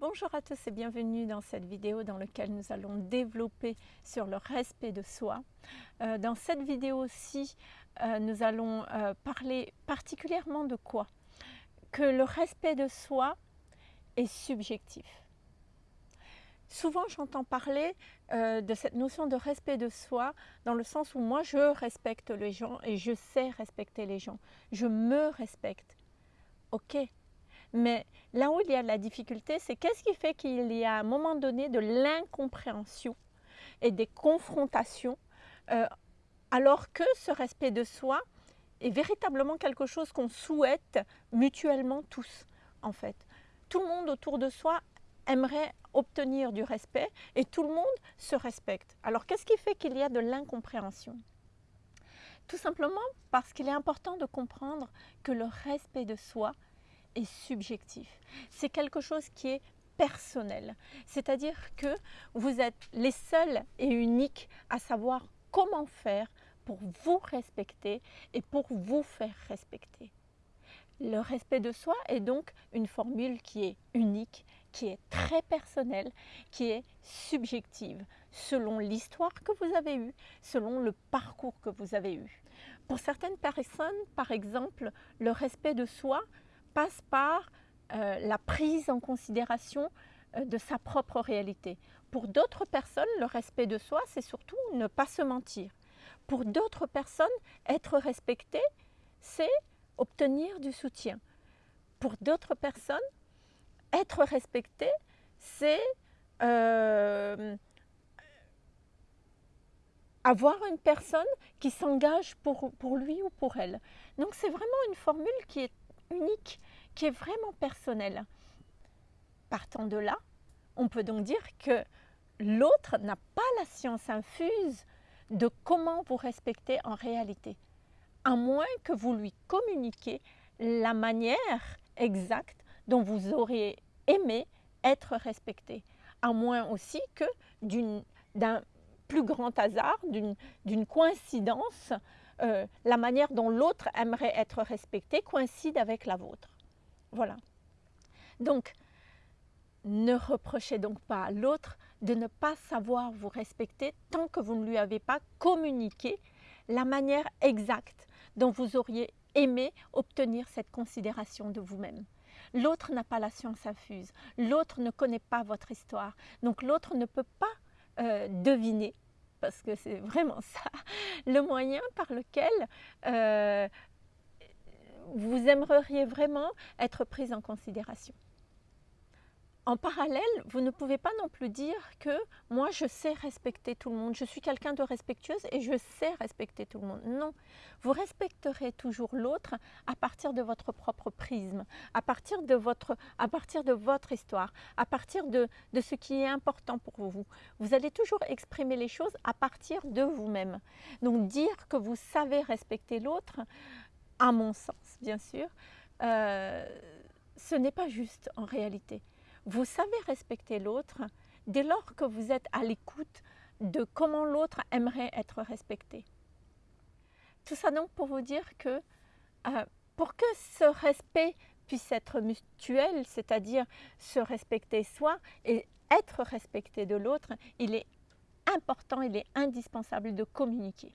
Bonjour à tous et bienvenue dans cette vidéo dans laquelle nous allons développer sur le respect de soi. Euh, dans cette vidéo-ci, euh, nous allons euh, parler particulièrement de quoi? Que le respect de soi est subjectif. Souvent j'entends parler de cette notion de respect de soi dans le sens où moi je respecte les gens et je sais respecter les gens. Je me respecte. Ok, mais là où il y a de la difficulté, c'est qu'est-ce qui fait qu'il y a à un moment donné de l'incompréhension et des confrontations, euh, alors que ce respect de soi est véritablement quelque chose qu'on souhaite mutuellement tous, en fait. Tout le monde autour de soi aimerait obtenir du respect et tout le monde se respecte. Alors qu'est-ce qui fait qu'il y a de l'incompréhension? Tout simplement parce qu'il est important de comprendre que le respect de soi est subjectif. C'est quelque chose qui est personnel. C'est-à-dire que vous êtes les seuls et uniques à savoir comment faire pour vous respecter et pour vous faire respecter. Le respect de soi est donc une formule qui est unique, qui est très personnelle, qui est subjective, selon l'histoire que vous avez eue, selon le parcours que vous avez eu. Pour certaines personnes, par exemple, le respect de soi, passe par euh, la prise en considération euh, de sa propre réalité. Pour d'autres personnes, le respect de soi, c'est surtout ne pas se mentir. Pour d'autres personnes, être respecté, c'est obtenir du soutien. Pour d'autres personnes, être respecté, c'est euh, avoir une personne qui s'engage pour, pour lui ou pour elle. Donc c'est vraiment une formule qui est unique, qui est vraiment personnel. Partant de là, on peut donc dire que l'autre n'a pas la science infuse de comment vous respecter en réalité, à moins que vous lui communiquiez la manière exacte dont vous auriez aimé être respecté, à moins aussi que d'un plus grand hasard, d'une coïncidence, euh, la manière dont l'autre aimerait être respecté coïncide avec la vôtre. Voilà. Donc, ne reprochez donc pas à l'autre de ne pas savoir vous respecter tant que vous ne lui avez pas communiqué la manière exacte dont vous auriez aimé obtenir cette considération de vous-même. L'autre n'a pas la science infuse, l'autre ne connaît pas votre histoire, donc l'autre ne peut pas euh, deviner parce que c'est vraiment ça, le moyen par lequel euh, vous aimeriez vraiment être prise en considération. En parallèle, vous ne pouvez pas non plus dire que moi je sais respecter tout le monde, je suis quelqu'un de respectueuse et je sais respecter tout le monde. Non, vous respecterez toujours l'autre à partir de votre propre prisme, à partir de votre, à partir de votre histoire, à partir de, ce qui est important pour vous. Vous allez toujours exprimer les choses à partir de vous-même. Donc dire que vous savez respecter l'autre, à mon sens bien sûr, euh, ce n'est pas juste en réalité. Vous savez respecter l'autre dès lors que vous êtes à l'écoute de comment l'autre aimerait être respecté. Tout ça donc pour vous dire que euh, pour que ce respect puisse être mutuel, c'est-à-dire se respecter soi et être respecté de l'autre, il est important, il est indispensable de communiquer.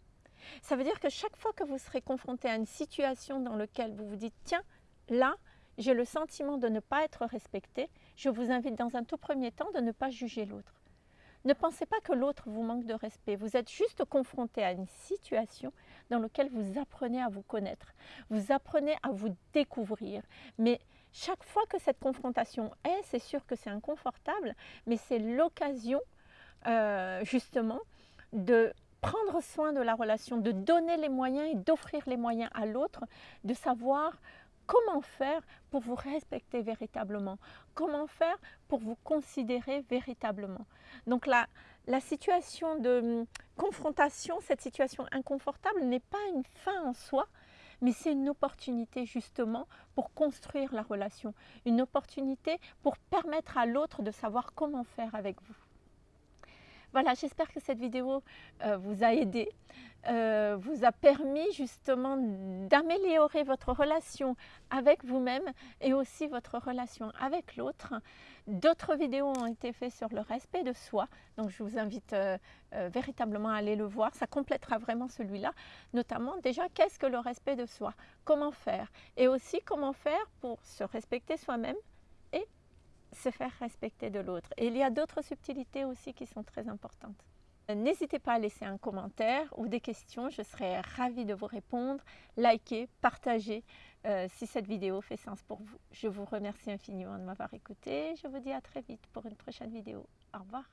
Ça veut dire que chaque fois que vous serez confronté à une situation dans laquelle vous vous dites « tiens, là, j'ai le sentiment de ne pas être respecté, je vous invite dans un tout premier temps de ne pas juger l'autre. Ne pensez pas que l'autre vous manque de respect. Vous êtes juste confronté à une situation dans laquelle vous apprenez à vous connaître. Vous apprenez à vous découvrir. Mais chaque fois que cette confrontation est, c'est sûr que c'est inconfortable, mais c'est l'occasion euh, justement de prendre soin de la relation, de donner les moyens et d'offrir les moyens à l'autre, de savoir comment faire pour vous respecter véritablement? Comment faire pour vous considérer véritablement? Donc la, situation de hum, confrontation, cette situation inconfortable n'est pas une fin en soi, mais c'est une opportunité justement pour construire la relation, une opportunité pour permettre à l'autre de savoir comment faire avec vous. Voilà, j'espère que cette vidéo euh, vous a aidé, euh, vous a permis justement d'améliorer votre relation avec vous-même et aussi votre relation avec l'autre. D'autres vidéos ont été faites sur le respect de soi, donc je vous invite euh, véritablement à aller le voir, ça complétera vraiment celui-là, notamment déjà qu'est-ce que le respect de soi, comment faire? Et aussi comment faire pour se respecter soi-même? Se faire respecter de l'autre. Et il y a d'autres subtilités aussi qui sont très importantes. N'hésitez pas à laisser un commentaire ou des questions, je serai ravie de vous répondre. Likez, partagez euh, si cette vidéo fait sens pour vous. Je vous remercie infiniment de m'avoir écouté. Je vous dis à très vite pour une prochaine vidéo. Au revoir.